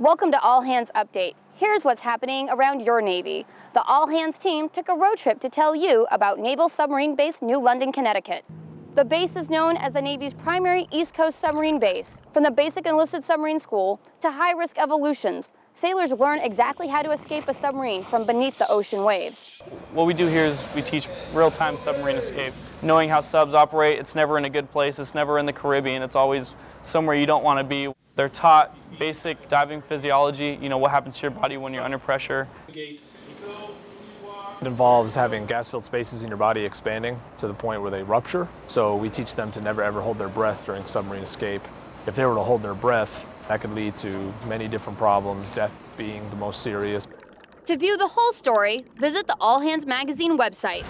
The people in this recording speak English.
Welcome to All Hands Update. Here's what's happening around your Navy. The All Hands team took a road trip to tell you about Naval Submarine Base New London, Connecticut. The base is known as the Navy's primary East Coast submarine base. From the basic enlisted submarine school to high-risk evolutions, sailors learn exactly how to escape a submarine from beneath the ocean waves. What we do here is we teach real-time submarine escape. Knowing how subs operate, it's never in a good place, it's never in the Caribbean, it's always somewhere you don't want to be. They're taught basic diving physiology, you know, what happens to your body when you're under pressure. It involves having gas-filled spaces in your body expanding to the point where they rupture. So we teach them to never ever hold their breath during submarine escape. If they were to hold their breath, that could lead to many different problems, death being the most serious. To view the whole story, visit the All Hands Magazine website.